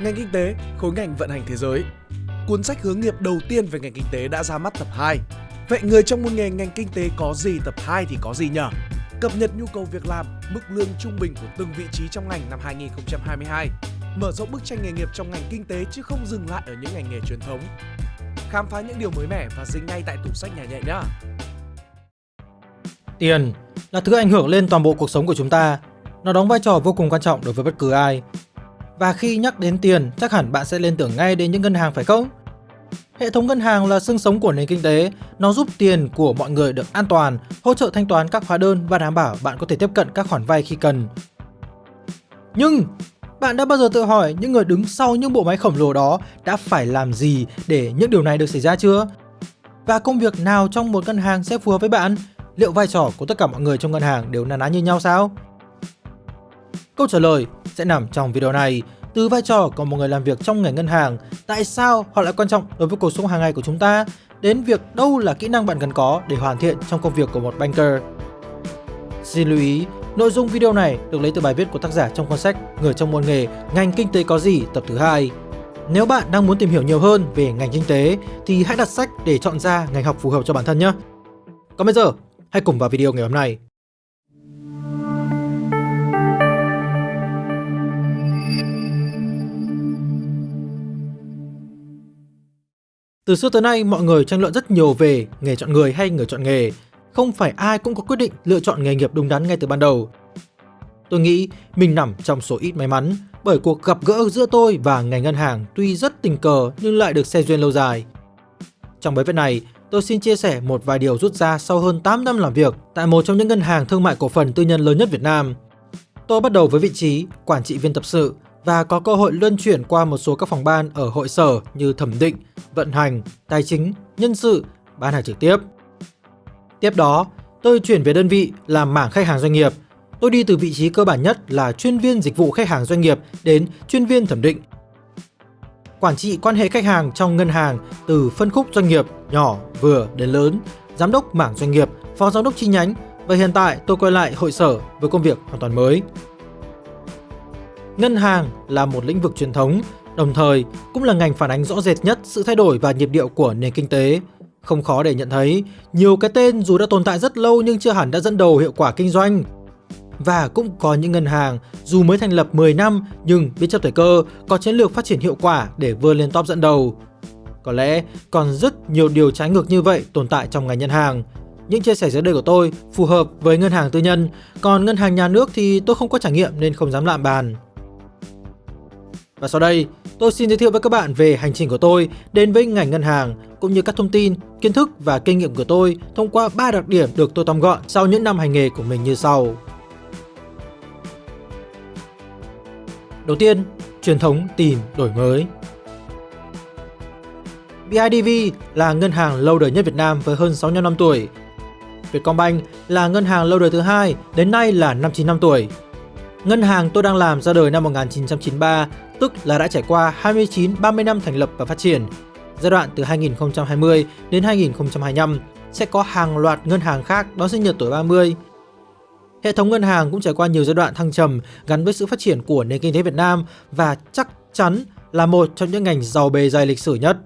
Ngành kinh tế, khối ngành vận hành thế giới. Cuốn sách hướng nghiệp đầu tiên về ngành kinh tế đã ra mắt tập 2. Vậy người trong môn nghề ngành kinh tế có gì tập 2 thì có gì nhỉ? Cập nhật nhu cầu việc làm, mức lương trung bình của từng vị trí trong ngành năm 2022. Mở rộng bức tranh nghề nghiệp trong ngành kinh tế chứ không dừng lại ở những ngành nghề truyền thống. Khám phá những điều mới mẻ và dính ngay tại tủ sách nhà nhẹ nhé. Tiền là thứ ảnh hưởng lên toàn bộ cuộc sống của chúng ta. Nó đóng vai trò vô cùng quan trọng đối với bất cứ ai. Và khi nhắc đến tiền, chắc hẳn bạn sẽ liên tưởng ngay đến những ngân hàng phải không? Hệ thống ngân hàng là xương sống của nền kinh tế, nó giúp tiền của mọi người được an toàn, hỗ trợ thanh toán các hóa đơn và đảm bảo bạn có thể tiếp cận các khoản vay khi cần. Nhưng bạn đã bao giờ tự hỏi những người đứng sau những bộ máy khổng lồ đó đã phải làm gì để những điều này được xảy ra chưa? Và công việc nào trong một ngân hàng sẽ phù hợp với bạn? Liệu vai trò của tất cả mọi người trong ngân hàng đều na ná như nhau sao? Câu trả lời sẽ nằm trong video này. Từ vai trò của một người làm việc trong ngành ngân hàng, tại sao họ lại quan trọng đối với cuộc sống hàng ngày của chúng ta, đến việc đâu là kỹ năng bạn cần có để hoàn thiện trong công việc của một banker. Xin lưu ý, nội dung video này được lấy từ bài viết của tác giả trong cuốn sách Người trong môn nghề, ngành kinh tế có gì tập thứ hai. Nếu bạn đang muốn tìm hiểu nhiều hơn về ngành kinh tế thì hãy đặt sách để chọn ra ngành học phù hợp cho bản thân nhé. Còn bây giờ, hãy cùng vào video ngày hôm nay. Từ xưa tới nay, mọi người tranh luận rất nhiều về nghề chọn người hay người chọn nghề. Không phải ai cũng có quyết định lựa chọn nghề nghiệp đúng đắn ngay từ ban đầu. Tôi nghĩ mình nằm trong số ít may mắn bởi cuộc gặp gỡ giữa tôi và ngành ngân hàng tuy rất tình cờ nhưng lại được xe duyên lâu dài. Trong bài viết này, tôi xin chia sẻ một vài điều rút ra sau hơn 8 năm làm việc tại một trong những ngân hàng thương mại cổ phần tư nhân lớn nhất Việt Nam. Tôi bắt đầu với vị trí quản trị viên tập sự và có cơ hội luân chuyển qua một số các phòng ban ở hội sở như thẩm định, vận hành, tài chính, nhân sự, bán hàng trực tiếp. Tiếp đó, tôi chuyển về đơn vị làm mảng khách hàng doanh nghiệp. Tôi đi từ vị trí cơ bản nhất là chuyên viên dịch vụ khách hàng doanh nghiệp đến chuyên viên thẩm định. Quản trị quan hệ khách hàng trong ngân hàng từ phân khúc doanh nghiệp nhỏ, vừa đến lớn, giám đốc mảng doanh nghiệp, phó giám đốc chi nhánh và hiện tại tôi quay lại hội sở với công việc hoàn toàn mới. Ngân hàng là một lĩnh vực truyền thống, đồng thời cũng là ngành phản ánh rõ rệt nhất sự thay đổi và nhịp điệu của nền kinh tế. Không khó để nhận thấy, nhiều cái tên dù đã tồn tại rất lâu nhưng chưa hẳn đã dẫn đầu hiệu quả kinh doanh. Và cũng có những ngân hàng dù mới thành lập 10 năm nhưng biết chấp thời cơ, có chiến lược phát triển hiệu quả để vươn lên top dẫn đầu. Có lẽ còn rất nhiều điều trái ngược như vậy tồn tại trong ngành ngân hàng. Những chia sẻ dưới đây của tôi phù hợp với ngân hàng tư nhân, còn ngân hàng nhà nước thì tôi không có trải nghiệm nên không dám lạm bàn. Và sau đây, tôi xin giới thiệu với các bạn về hành trình của tôi đến với ngành ngân hàng cũng như các thông tin, kiến thức và kinh nghiệm của tôi thông qua 3 đặc điểm được tôi tóm gọn sau những năm hành nghề của mình như sau. Đầu tiên, truyền thống tìm đổi mới. BIDV là ngân hàng lâu đời nhất Việt Nam với hơn 65 năm tuổi. Vietcombank là ngân hàng lâu đời thứ hai, đến nay là 59 năm tuổi. Ngân hàng tôi đang làm ra đời năm 1993 tức là đã trải qua 29-30 năm thành lập và phát triển. Giai đoạn từ 2020 đến 2025 sẽ có hàng loạt ngân hàng khác đón sinh nhật tuổi 30. Hệ thống ngân hàng cũng trải qua nhiều giai đoạn thăng trầm gắn với sự phát triển của nền kinh tế Việt Nam và chắc chắn là một trong những ngành giàu bề dày lịch sử nhất.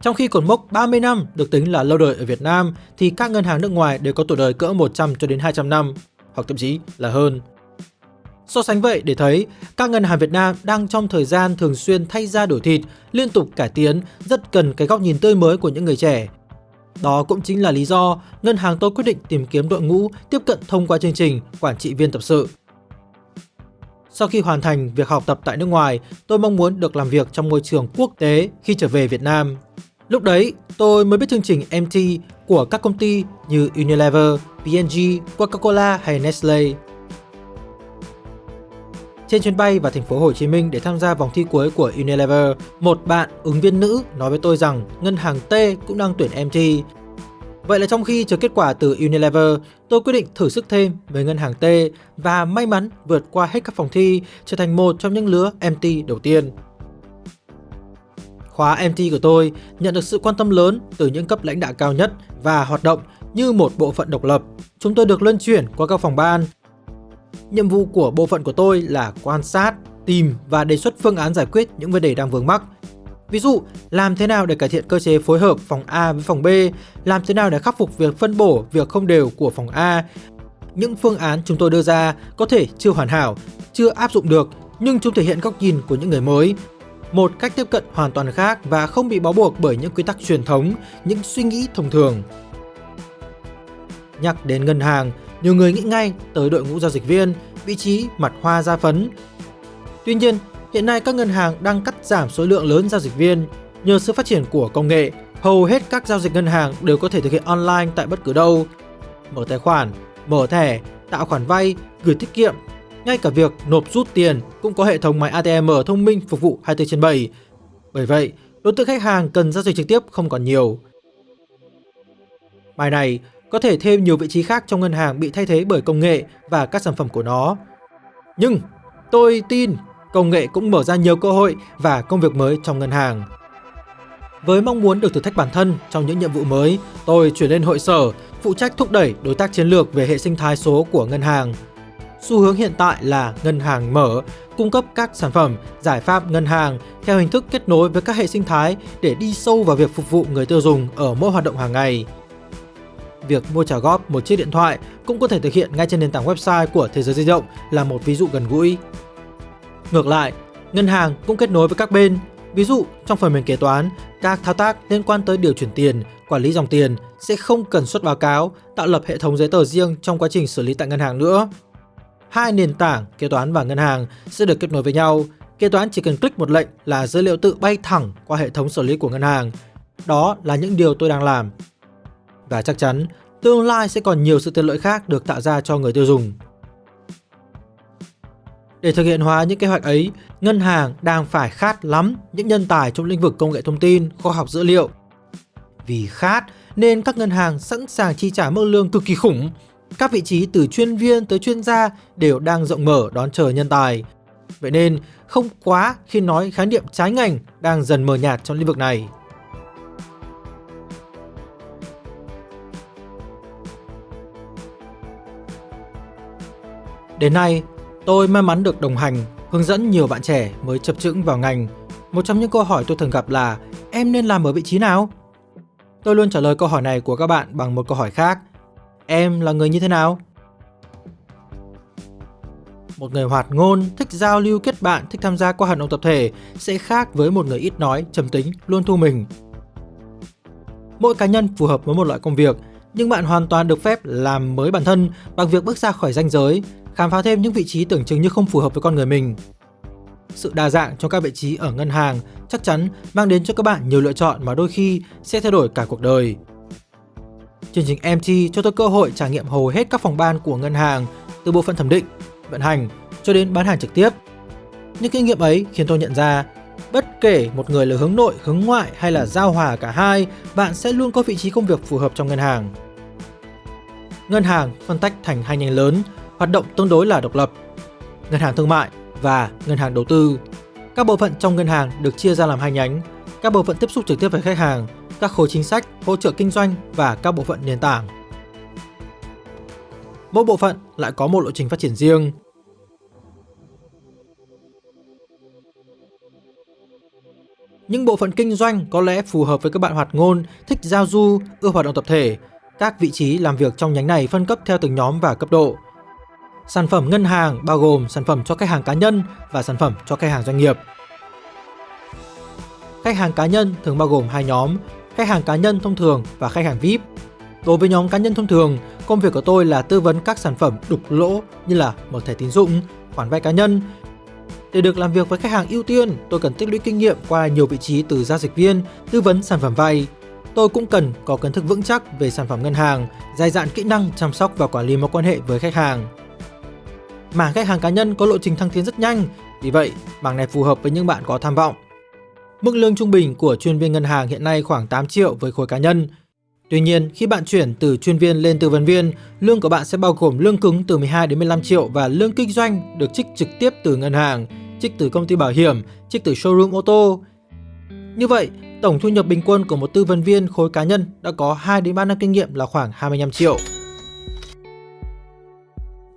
Trong khi cột mốc 30 năm được tính là lâu đời ở Việt Nam thì các ngân hàng nước ngoài đều có tuổi đời cỡ 100 cho đến 200 năm, hoặc thậm chí là hơn. So sánh vậy để thấy, các ngân hàng Việt Nam đang trong thời gian thường xuyên thay ra đổi thịt, liên tục cải tiến, rất cần cái góc nhìn tươi mới của những người trẻ. Đó cũng chính là lý do ngân hàng tôi quyết định tìm kiếm đội ngũ tiếp cận thông qua chương trình quản trị viên tập sự. Sau khi hoàn thành việc học tập tại nước ngoài, tôi mong muốn được làm việc trong môi trường quốc tế khi trở về Việt Nam. Lúc đấy, tôi mới biết chương trình MT của các công ty như Unilever, P&G, Coca-Cola hay Nestle. Trên chuyến bay vào thành phố Hồ Chí Minh để tham gia vòng thi cuối của Unilever, một bạn ứng viên nữ nói với tôi rằng ngân hàng T cũng đang tuyển MT. Vậy là trong khi chờ kết quả từ Unilever, tôi quyết định thử sức thêm với ngân hàng T và may mắn vượt qua hết các phòng thi, trở thành một trong những lứa MT đầu tiên. Khóa MT của tôi nhận được sự quan tâm lớn từ những cấp lãnh đạo cao nhất và hoạt động như một bộ phận độc lập. Chúng tôi được luân chuyển qua các phòng ban Nhiệm vụ của bộ phận của tôi là quan sát, tìm và đề xuất phương án giải quyết những vấn đề đang vướng mắc. Ví dụ, làm thế nào để cải thiện cơ chế phối hợp phòng A với phòng B, làm thế nào để khắc phục việc phân bổ việc không đều của phòng A. Những phương án chúng tôi đưa ra có thể chưa hoàn hảo, chưa áp dụng được, nhưng chúng thể hiện góc nhìn của những người mới, một cách tiếp cận hoàn toàn khác và không bị bó buộc bởi những quy tắc truyền thống, những suy nghĩ thông thường. Nhắc đến ngân hàng, nhiều người nghĩ ngay tới đội ngũ giao dịch viên, vị trí mặt hoa da phấn. Tuy nhiên, hiện nay các ngân hàng đang cắt giảm số lượng lớn giao dịch viên. Nhờ sự phát triển của công nghệ, hầu hết các giao dịch ngân hàng đều có thể thực hiện online tại bất cứ đâu. Mở tài khoản, mở thẻ, tạo khoản vay, gửi tiết kiệm, ngay cả việc nộp rút tiền cũng có hệ thống máy ATM thông minh phục vụ 24 trên 7. Bởi vậy, đối tượng khách hàng cần giao dịch trực tiếp không còn nhiều. Bài này có thể thêm nhiều vị trí khác trong ngân hàng bị thay thế bởi công nghệ và các sản phẩm của nó. Nhưng tôi tin công nghệ cũng mở ra nhiều cơ hội và công việc mới trong ngân hàng. Với mong muốn được thử thách bản thân trong những nhiệm vụ mới, tôi chuyển lên hội sở, phụ trách thúc đẩy đối tác chiến lược về hệ sinh thái số của ngân hàng. Xu hướng hiện tại là ngân hàng mở, cung cấp các sản phẩm, giải pháp ngân hàng theo hình thức kết nối với các hệ sinh thái để đi sâu vào việc phục vụ người tiêu dùng ở mỗi hoạt động hàng ngày việc mua trả góp một chiếc điện thoại cũng có thể thực hiện ngay trên nền tảng website của thế giới di động là một ví dụ gần gũi. Ngược lại, ngân hàng cũng kết nối với các bên. Ví dụ, trong phần mềm kế toán, các thao tác liên quan tới điều chuyển tiền, quản lý dòng tiền sẽ không cần xuất báo cáo, tạo lập hệ thống giấy tờ riêng trong quá trình xử lý tại ngân hàng nữa. Hai nền tảng kế toán và ngân hàng sẽ được kết nối với nhau. Kế toán chỉ cần click một lệnh là dữ liệu tự bay thẳng qua hệ thống xử lý của ngân hàng. Đó là những điều tôi đang làm và chắc chắn tương lai sẽ còn nhiều sự tiện lợi khác được tạo ra cho người tiêu dùng. Để thực hiện hóa những kế hoạch ấy, ngân hàng đang phải khát lắm những nhân tài trong lĩnh vực công nghệ thông tin, khoa học dữ liệu. Vì khát nên các ngân hàng sẵn sàng chi trả mức lương cực kỳ khủng. Các vị trí từ chuyên viên tới chuyên gia đều đang rộng mở đón chờ nhân tài. Vậy nên không quá khi nói khái niệm trái ngành đang dần mờ nhạt trong lĩnh vực này. Đến nay, tôi may mắn được đồng hành, hướng dẫn nhiều bạn trẻ mới chập chững vào ngành. Một trong những câu hỏi tôi thường gặp là em nên làm ở vị trí nào? Tôi luôn trả lời câu hỏi này của các bạn bằng một câu hỏi khác. Em là người như thế nào? Một người hoạt ngôn, thích giao lưu kết bạn, thích tham gia qua hoạt động tập thể sẽ khác với một người ít nói, trầm tính, luôn thu mình. Mỗi cá nhân phù hợp với một loại công việc, nhưng bạn hoàn toàn được phép làm mới bản thân bằng việc bước ra khỏi ranh giới, khám phá thêm những vị trí tưởng chừng như không phù hợp với con người mình. Sự đa dạng trong các vị trí ở ngân hàng chắc chắn mang đến cho các bạn nhiều lựa chọn mà đôi khi sẽ thay đổi cả cuộc đời. Chương trình MT cho tôi cơ hội trải nghiệm hầu hết các phòng ban của ngân hàng, từ bộ phận thẩm định, vận hành cho đến bán hàng trực tiếp. Những kinh nghiệm ấy khiến tôi nhận ra, bất kể một người là hướng nội, hướng ngoại hay là giao hòa cả hai, bạn sẽ luôn có vị trí công việc phù hợp trong ngân hàng. Ngân hàng phân tách thành hai nhánh lớn, hoạt động tương đối là độc lập. Ngân hàng thương mại và ngân hàng đầu tư. Các bộ phận trong ngân hàng được chia ra làm hai nhánh, các bộ phận tiếp xúc trực tiếp với khách hàng, các khối chính sách, hỗ trợ kinh doanh và các bộ phận nền tảng. Mỗi bộ phận lại có một lộ trình phát triển riêng. Những bộ phận kinh doanh có lẽ phù hợp với các bạn hoạt ngôn, thích giao du, ưa hoạt động tập thể. Các vị trí làm việc trong nhánh này phân cấp theo từng nhóm và cấp độ. Sản phẩm ngân hàng bao gồm sản phẩm cho khách hàng cá nhân và sản phẩm cho khách hàng doanh nghiệp. Khách hàng cá nhân thường bao gồm hai nhóm, khách hàng cá nhân thông thường và khách hàng VIP. Đối với nhóm cá nhân thông thường, công việc của tôi là tư vấn các sản phẩm đục lỗ như là mở thẻ tín dụng, khoản vay cá nhân. Để được làm việc với khách hàng ưu tiên, tôi cần tích lũy kinh nghiệm qua nhiều vị trí từ giao dịch viên, tư vấn sản phẩm vay. Tôi cũng cần có kiến thức vững chắc về sản phẩm ngân hàng, dài dạn kỹ năng chăm sóc và quản lý mối quan hệ với khách hàng. Mảng khách hàng cá nhân có lộ trình thăng tiến rất nhanh, vì vậy mảng này phù hợp với những bạn có tham vọng. Mức lương trung bình của chuyên viên ngân hàng hiện nay khoảng 8 triệu với khối cá nhân. Tuy nhiên, khi bạn chuyển từ chuyên viên lên tư vấn viên, lương của bạn sẽ bao gồm lương cứng từ 12 đến 15 triệu và lương kinh doanh được trích trực tiếp từ ngân hàng, trích từ công ty bảo hiểm, trích từ showroom ô tô. Như vậy, tổng thu nhập bình quân của một tư vấn viên khối cá nhân đã có 2 đến 3 năm kinh nghiệm là khoảng 25 triệu.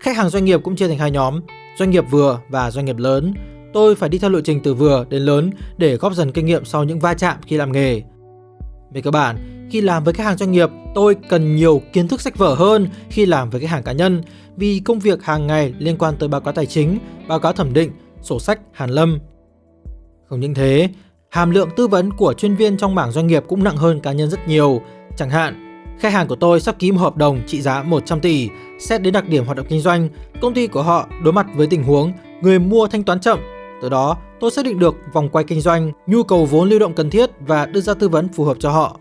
Khách hàng doanh nghiệp cũng chia thành hai nhóm, doanh nghiệp vừa và doanh nghiệp lớn. tôi phải đi theo lộ trình từ vừa đến lớn để góp dần kinh nghiệm sau những va chạm khi làm nghề. Về cơ bản, khi làm với khách hàng doanh nghiệp, tôi cần nhiều kiến thức sách vở hơn khi làm với khách hàng cá nhân vì công việc hàng ngày liên quan tới báo cáo tài chính, báo cáo thẩm định, sổ sách, hàn lâm. Không những thế, hàm lượng tư vấn của chuyên viên trong mảng doanh nghiệp cũng nặng hơn cá nhân rất nhiều. Chẳng hạn, khách hàng của tôi sắp ký một hợp đồng trị giá 100 tỷ, xét đến đặc điểm hoạt động kinh doanh, công ty của họ đối mặt với tình huống người mua thanh toán chậm. Từ đó, tôi xác định được vòng quay kinh doanh, nhu cầu vốn lưu động cần thiết và đưa ra tư vấn phù hợp cho họ.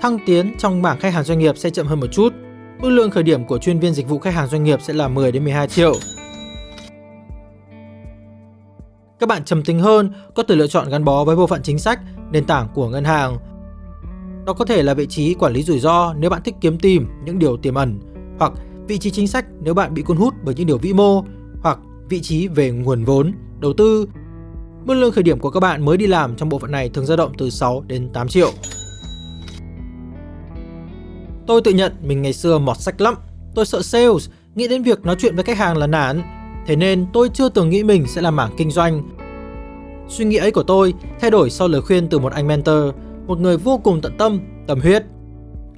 Thăng tiến trong mảng khách hàng doanh nghiệp sẽ chậm hơn một chút. Mức lương khởi điểm của chuyên viên dịch vụ khách hàng doanh nghiệp sẽ là 10 đến 12 triệu. Các bạn trầm tính hơn có thể lựa chọn gắn bó với bộ phận chính sách, nền tảng của ngân hàng. Đó có thể là vị trí quản lý rủi ro nếu bạn thích kiếm tìm những điều tiềm ẩn, hoặc vị trí chính sách nếu bạn bị cuốn hút bởi những điều vĩ mô, hoặc vị trí về nguồn vốn, đầu tư. Mức lương khởi điểm của các bạn mới đi làm trong bộ phận này thường dao động từ 6 đến 8 triệu. Tôi tự nhận mình ngày xưa mọt sách lắm. Tôi sợ sales, nghĩ đến việc nói chuyện với khách hàng là nản. Thế nên tôi chưa từng nghĩ mình sẽ làm mảng kinh doanh. Suy nghĩ ấy của tôi thay đổi sau lời khuyên từ một anh mentor, một người vô cùng tận tâm, tâm huyết.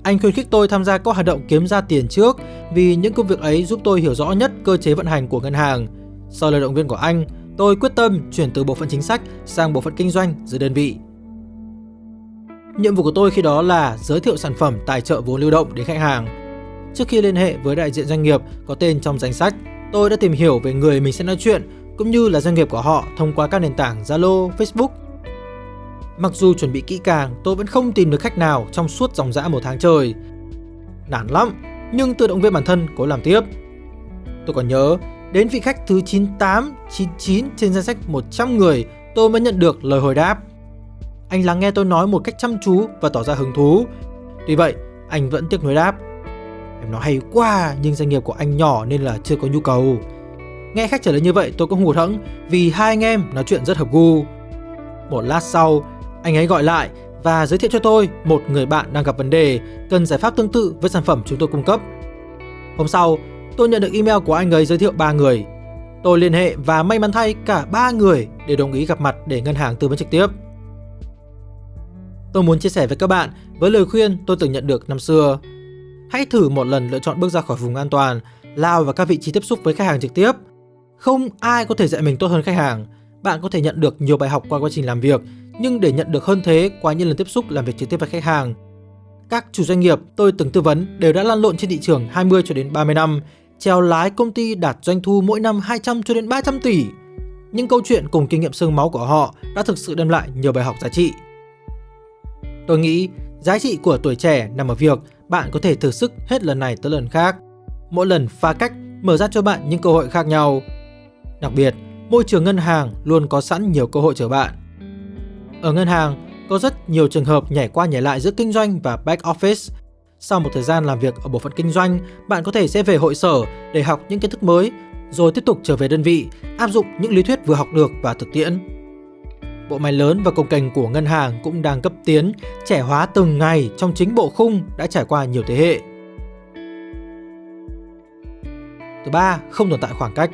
Anh khuyến khích tôi tham gia các hoạt động kiếm ra tiền trước vì những công việc ấy giúp tôi hiểu rõ nhất cơ chế vận hành của ngân hàng. Sau lời động viên của anh, tôi quyết tâm chuyển từ bộ phận chính sách sang bộ phận kinh doanh dưới đơn vị. Nhiệm vụ của tôi khi đó là giới thiệu sản phẩm tài trợ vốn lưu động đến khách hàng. Trước khi liên hệ với đại diện doanh nghiệp có tên trong danh sách, tôi đã tìm hiểu về người mình sẽ nói chuyện cũng như là doanh nghiệp của họ thông qua các nền tảng Zalo, Facebook. Mặc dù chuẩn bị kỹ càng, tôi vẫn không tìm được khách nào trong suốt dòng dã một tháng trời. Nản lắm, nhưng tự động viên bản thân cố làm tiếp. Tôi còn nhớ, đến vị khách thứ 98, 99 trên danh sách 100 người, tôi mới nhận được lời hồi đáp. Anh lắng nghe tôi nói một cách chăm chú và tỏ ra hứng thú. Tuy vậy, anh vẫn tiếc nuối đáp. Em nói hay quá, nhưng doanh nghiệp của anh nhỏ nên là chưa có nhu cầu. Nghe khách trả lời như vậy tôi cũng hụt hẫng vì hai anh em nói chuyện rất hợp gu. Một lát sau, anh ấy gọi lại và giới thiệu cho tôi một người bạn đang gặp vấn đề cần giải pháp tương tự với sản phẩm chúng tôi cung cấp. Hôm sau, tôi nhận được email của anh ấy giới thiệu ba người. Tôi liên hệ và may mắn thay cả ba người đều đồng ý gặp mặt để ngân hàng tư vấn trực tiếp. Tôi muốn chia sẻ với các bạn với lời khuyên tôi từng nhận được năm xưa. Hãy thử một lần lựa chọn bước ra khỏi vùng an toàn, lao vào các vị trí tiếp xúc với khách hàng trực tiếp. Không ai có thể dạy mình tốt hơn khách hàng. Bạn có thể nhận được nhiều bài học qua quá trình làm việc, nhưng để nhận được hơn thế qua những lần tiếp xúc làm việc trực tiếp với khách hàng. Các chủ doanh nghiệp tôi từng tư vấn đều đã lăn lộn trên thị trường 20 cho đến 30 năm, treo lái công ty đạt doanh thu mỗi năm 200 cho đến 300 tỷ. Những câu chuyện cùng kinh nghiệm xương máu của họ đã thực sự đem lại nhiều bài học giá trị. Tôi nghĩ giá trị của tuổi trẻ nằm ở việc bạn có thể thử sức hết lần này tới lần khác. Mỗi lần pha cách mở ra cho bạn những cơ hội khác nhau. Đặc biệt, môi trường ngân hàng luôn có sẵn nhiều cơ hội chờ bạn. Ở ngân hàng, có rất nhiều trường hợp nhảy qua nhảy lại giữa kinh doanh và back office. Sau một thời gian làm việc ở bộ phận kinh doanh, bạn có thể sẽ về hội sở để học những kiến thức mới, rồi tiếp tục trở về đơn vị, áp dụng những lý thuyết vừa học được và thực tiễn. Bộ máy lớn và công cành của ngân hàng cũng đang cấp tiến, trẻ hóa từng ngày trong chính bộ khung đã trải qua nhiều thế hệ. Thứ ba, không tồn tại khoảng cách.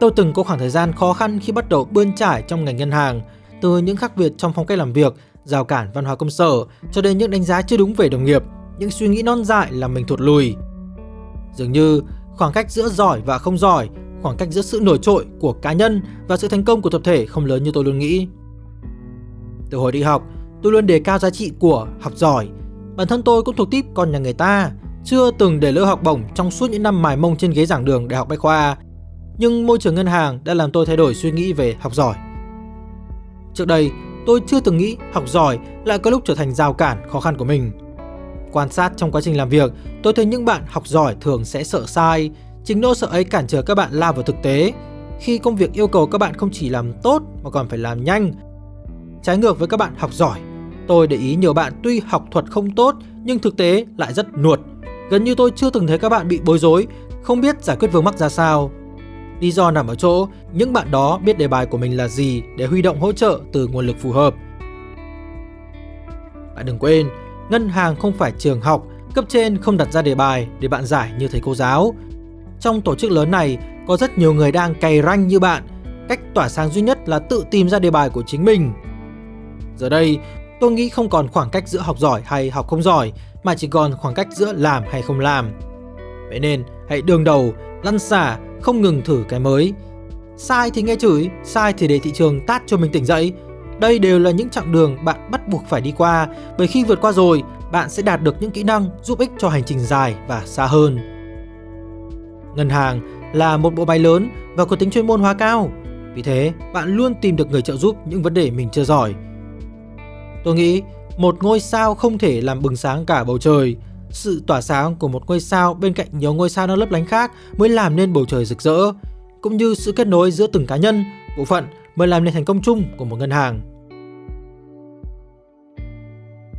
Tôi từng có khoảng thời gian khó khăn khi bắt đầu bươn trải trong ngành ngân hàng, từ những khác biệt trong phong cách làm việc, rào cản văn hóa công sở cho đến những đánh giá chưa đúng về đồng nghiệp, những suy nghĩ non dại làm mình thụt lùi. Dường như khoảng cách giữa giỏi và không giỏi khoảng cách giữa sự nổi trội của cá nhân và sự thành công của tập thể không lớn như tôi luôn nghĩ. Từ hồi đi học, tôi luôn đề cao giá trị của học giỏi. Bản thân tôi cũng thuộc tiếp con nhà người ta, chưa từng để lỡ học bổng trong suốt những năm mài mông trên ghế giảng đường đại học Bách Khoa. Nhưng môi trường ngân hàng đã làm tôi thay đổi suy nghĩ về học giỏi. Trước đây, tôi chưa từng nghĩ học giỏi lại có lúc trở thành rào cản khó khăn của mình. Quan sát trong quá trình làm việc, tôi thấy những bạn học giỏi thường sẽ sợ sai, Chính nỗi sợ ấy cản trở các bạn lao vào thực tế khi công việc yêu cầu các bạn không chỉ làm tốt mà còn phải làm nhanh. Trái ngược với các bạn học giỏi, tôi để ý nhiều bạn tuy học thuật không tốt nhưng thực tế lại rất nuột. Gần như tôi chưa từng thấy các bạn bị bối rối, không biết giải quyết vướng mắc ra sao. Lý do nằm ở chỗ những bạn đó biết đề bài của mình là gì để huy động hỗ trợ từ nguồn lực phù hợp. Bạn đừng quên, ngân hàng không phải trường học, cấp trên không đặt ra đề bài để bạn giải như thầy cô giáo. Trong tổ chức lớn này, có rất nhiều người đang cày ranh như bạn. Cách tỏa sáng duy nhất là tự tìm ra đề bài của chính mình. Giờ đây, tôi nghĩ không còn khoảng cách giữa học giỏi hay học không giỏi, mà chỉ còn khoảng cách giữa làm hay không làm. Vậy nên, hãy đương đầu, lăn xả, không ngừng thử cái mới. Sai thì nghe chửi, sai thì để thị trường tát cho mình tỉnh dậy. Đây đều là những chặng đường bạn bắt buộc phải đi qua, bởi khi vượt qua rồi, bạn sẽ đạt được những kỹ năng giúp ích cho hành trình dài và xa hơn. Ngân hàng là một bộ máy lớn và có tính chuyên môn hóa cao. Vì thế, bạn luôn tìm được người trợ giúp những vấn đề mình chưa giỏi. Tôi nghĩ một ngôi sao không thể làm bừng sáng cả bầu trời. Sự tỏa sáng của một ngôi sao bên cạnh nhiều ngôi sao đang lấp lánh khác mới làm nên bầu trời rực rỡ, cũng như sự kết nối giữa từng cá nhân, bộ phận mới làm nên thành công chung của một ngân hàng.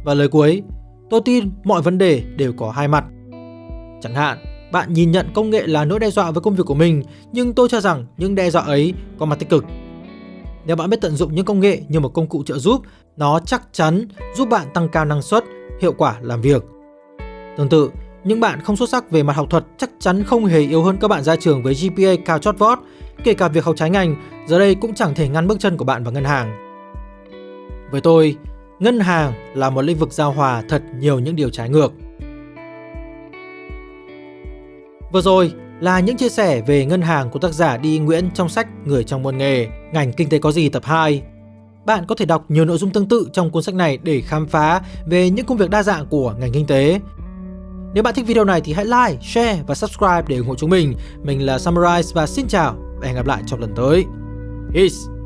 Và lời cuối, tôi tin mọi vấn đề đều có hai mặt. Chẳng hạn, bạn nhìn nhận công nghệ là nỗi đe dọa với công việc của mình, nhưng tôi cho rằng những đe dọa ấy có mặt tích cực. Nếu bạn biết tận dụng những công nghệ như một công cụ trợ giúp, nó chắc chắn giúp bạn tăng cao năng suất, hiệu quả làm việc. Tương tự, những bạn không xuất sắc về mặt học thuật chắc chắn không hề yếu hơn các bạn ra trường với GPA cao chót vót, kể cả việc học trái ngành, giờ đây cũng chẳng thể ngăn bước chân của bạn vào ngân hàng. Với tôi, ngân hàng là một lĩnh vực giao hòa thật nhiều những điều trái ngược. Vừa rồi là những chia sẻ về ngân hàng của tác giả Đi Nguyễn trong sách Người trong môn nghề, ngành kinh tế có gì tập 2. Bạn có thể đọc nhiều nội dung tương tự trong cuốn sách này để khám phá về những công việc đa dạng của ngành kinh tế. Nếu bạn thích video này thì hãy like, share và subscribe để ủng hộ chúng mình. Mình là Samurai và xin chào và hẹn gặp lại trong lần tới. Peace!